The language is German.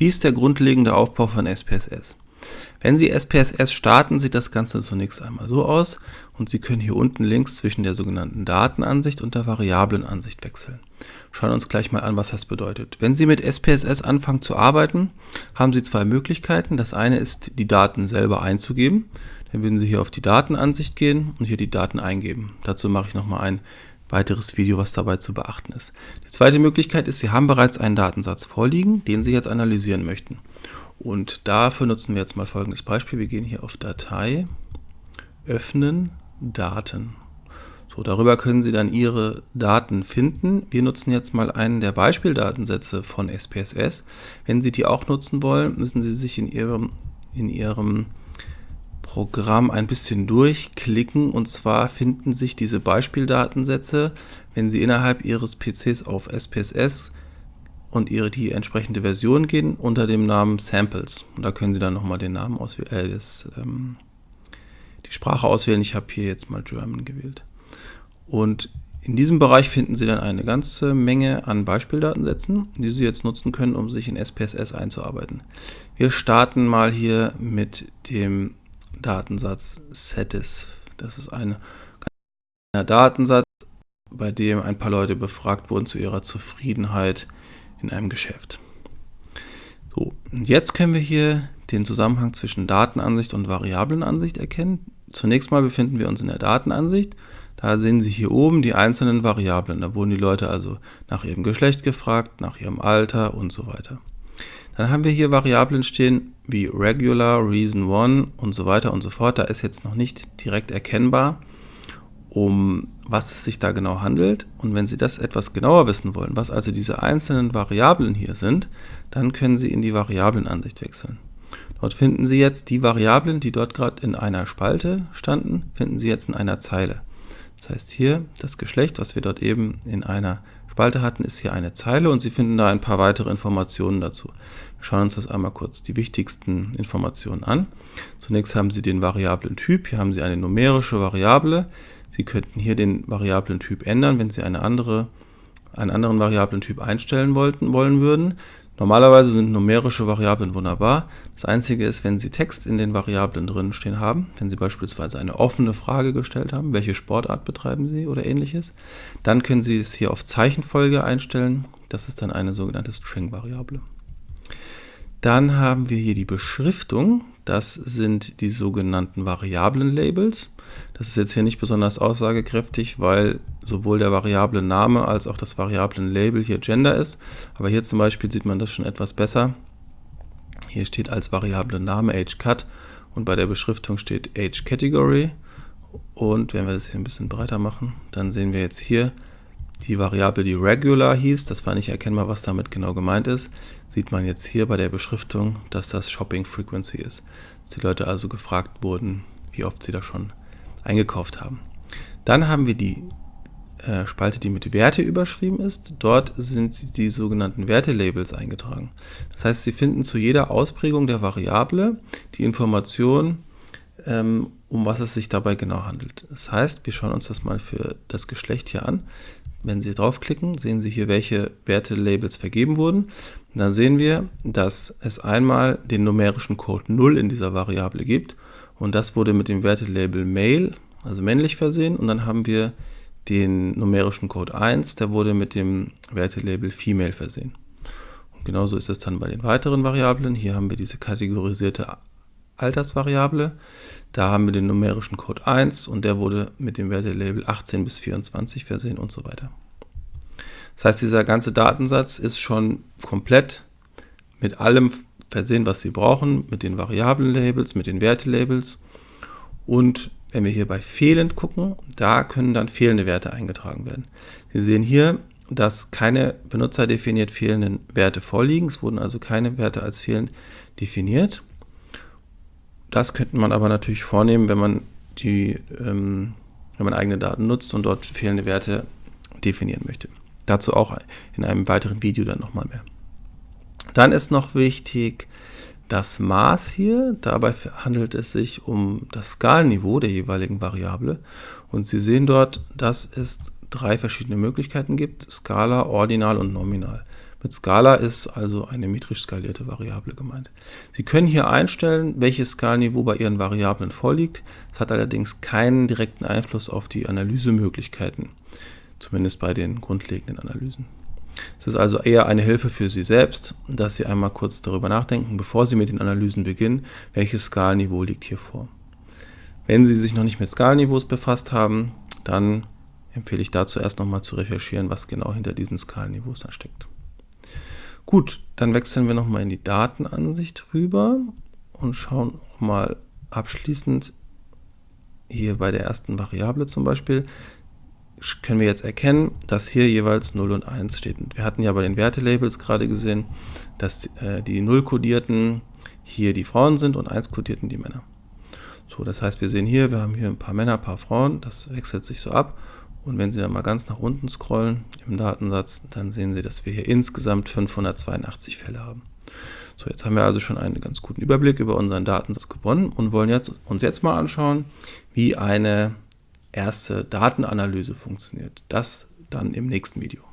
Wie ist der grundlegende Aufbau von SPSS? Wenn Sie SPSS starten, sieht das Ganze zunächst einmal so aus und Sie können hier unten links zwischen der sogenannten Datenansicht und der Variablenansicht wechseln. Schauen wir uns gleich mal an, was das bedeutet. Wenn Sie mit SPSS anfangen zu arbeiten, haben Sie zwei Möglichkeiten. Das eine ist, die Daten selber einzugeben. Dann würden Sie hier auf die Datenansicht gehen und hier die Daten eingeben. Dazu mache ich nochmal ein weiteres Video, was dabei zu beachten ist. Die zweite Möglichkeit ist, Sie haben bereits einen Datensatz vorliegen, den Sie jetzt analysieren möchten. Und dafür nutzen wir jetzt mal folgendes Beispiel. Wir gehen hier auf Datei, öffnen, Daten. So, darüber können Sie dann Ihre Daten finden. Wir nutzen jetzt mal einen der Beispieldatensätze von SPSS. Wenn Sie die auch nutzen wollen, müssen Sie sich in Ihrem, in Ihrem Programm ein bisschen durchklicken und zwar finden sich diese Beispieldatensätze, wenn Sie innerhalb Ihres PCs auf SPSS und ihre die entsprechende Version gehen unter dem Namen Samples. Und da können Sie dann nochmal den Namen auswählen, äh, ähm, die Sprache auswählen. Ich habe hier jetzt mal German gewählt. Und in diesem Bereich finden Sie dann eine ganze Menge an Beispieldatensätzen, die Sie jetzt nutzen können, um sich in SPSS einzuarbeiten. Wir starten mal hier mit dem Datensatz Satis. Das ist ein Datensatz, bei dem ein paar Leute befragt wurden zu ihrer Zufriedenheit in einem Geschäft. So, jetzt können wir hier den Zusammenhang zwischen Datenansicht und Variablenansicht erkennen. Zunächst mal befinden wir uns in der Datenansicht. Da sehen Sie hier oben die einzelnen Variablen. Da wurden die Leute also nach ihrem Geschlecht gefragt, nach ihrem Alter und so weiter. Dann haben wir hier Variablen stehen wie Regular, Reason 1 und so weiter und so fort. Da ist jetzt noch nicht direkt erkennbar, um was es sich da genau handelt. Und wenn Sie das etwas genauer wissen wollen, was also diese einzelnen Variablen hier sind, dann können Sie in die Variablenansicht wechseln. Dort finden Sie jetzt die Variablen, die dort gerade in einer Spalte standen, finden Sie jetzt in einer Zeile. Das heißt hier, das Geschlecht, was wir dort eben in einer Spalte hatten, ist hier eine Zeile und Sie finden da ein paar weitere Informationen dazu. Wir schauen uns das einmal kurz die wichtigsten Informationen an. Zunächst haben Sie den Variablentyp. Hier haben Sie eine numerische Variable. Sie könnten hier den Variablentyp ändern, wenn Sie eine andere, einen anderen Variablentyp einstellen wollten, wollen würden. Normalerweise sind numerische Variablen wunderbar. Das einzige ist, wenn Sie Text in den Variablen drin stehen haben, wenn Sie beispielsweise eine offene Frage gestellt haben, welche Sportart betreiben Sie oder ähnliches, dann können Sie es hier auf Zeichenfolge einstellen. Das ist dann eine sogenannte String-Variable. Dann haben wir hier die Beschriftung. Das sind die sogenannten Variablen-Labels. Das ist jetzt hier nicht besonders aussagekräftig, weil sowohl der Variablen-Name als auch das Variablen-Label hier Gender ist. Aber hier zum Beispiel sieht man das schon etwas besser. Hier steht als Variablen-Name AgeCut und bei der Beschriftung steht AgeCategory. Und wenn wir das hier ein bisschen breiter machen, dann sehen wir jetzt hier die Variable, die Regular hieß, das war nicht erkennbar, was damit genau gemeint ist, sieht man jetzt hier bei der Beschriftung, dass das Shopping Frequency ist. Dass die Leute also gefragt wurden, wie oft sie da schon eingekauft haben. Dann haben wir die äh, Spalte, die mit Werte überschrieben ist. Dort sind die sogenannten Wertelabels eingetragen. Das heißt, Sie finden zu jeder Ausprägung der Variable die Information, ähm, um was es sich dabei genau handelt. Das heißt, wir schauen uns das mal für das Geschlecht hier an. Wenn Sie draufklicken, sehen Sie hier, welche Wertelabels vergeben wurden. Dann sehen wir, dass es einmal den numerischen Code 0 in dieser Variable gibt und das wurde mit dem Wertelabel Male, also männlich versehen und dann haben wir den numerischen Code 1, der wurde mit dem Wertelabel Female versehen. Und genauso ist es dann bei den weiteren Variablen. Hier haben wir diese kategorisierte Altersvariable. Da haben wir den numerischen Code 1 und der wurde mit dem Wertelabel 18 bis 24 versehen und so weiter. Das heißt, dieser ganze Datensatz ist schon komplett mit allem versehen, was Sie brauchen, mit den Variablenlabels, mit den Wertelabels. Und wenn wir hier bei fehlend gucken, da können dann fehlende Werte eingetragen werden. Sie sehen hier, dass keine benutzerdefiniert fehlenden Werte vorliegen. Es wurden also keine Werte als fehlend definiert. Das könnte man aber natürlich vornehmen, wenn man, die, ähm, wenn man eigene Daten nutzt und dort fehlende Werte definieren möchte. Dazu auch in einem weiteren Video dann nochmal mehr. Dann ist noch wichtig das Maß hier. Dabei handelt es sich um das Skalenniveau der jeweiligen Variable. Und Sie sehen dort, dass es drei verschiedene Möglichkeiten gibt, Skala, Ordinal und Nominal. Mit Skala ist also eine metrisch skalierte Variable gemeint. Sie können hier einstellen, welches Skalniveau bei Ihren Variablen vorliegt. Es hat allerdings keinen direkten Einfluss auf die Analysemöglichkeiten, zumindest bei den grundlegenden Analysen. Es ist also eher eine Hilfe für Sie selbst, dass Sie einmal kurz darüber nachdenken, bevor Sie mit den Analysen beginnen, welches Skalniveau liegt hier vor. Wenn Sie sich noch nicht mit Skalniveaus befasst haben, dann empfehle ich dazu erst nochmal zu recherchieren, was genau hinter diesen Skalniveaus da steckt. Gut, dann wechseln wir nochmal in die Datenansicht rüber und schauen nochmal abschließend hier bei der ersten Variable zum Beispiel, können wir jetzt erkennen, dass hier jeweils 0 und 1 steht. wir hatten ja bei den Wertelabels gerade gesehen, dass äh, die 0 kodierten hier die Frauen sind und 1 kodierten die Männer. So, das heißt, wir sehen hier, wir haben hier ein paar Männer, ein paar Frauen, das wechselt sich so ab. Und wenn Sie dann mal ganz nach unten scrollen im Datensatz, dann sehen Sie, dass wir hier insgesamt 582 Fälle haben. So, jetzt haben wir also schon einen ganz guten Überblick über unseren Datensatz gewonnen und wollen jetzt, uns jetzt mal anschauen, wie eine erste Datenanalyse funktioniert. Das dann im nächsten Video.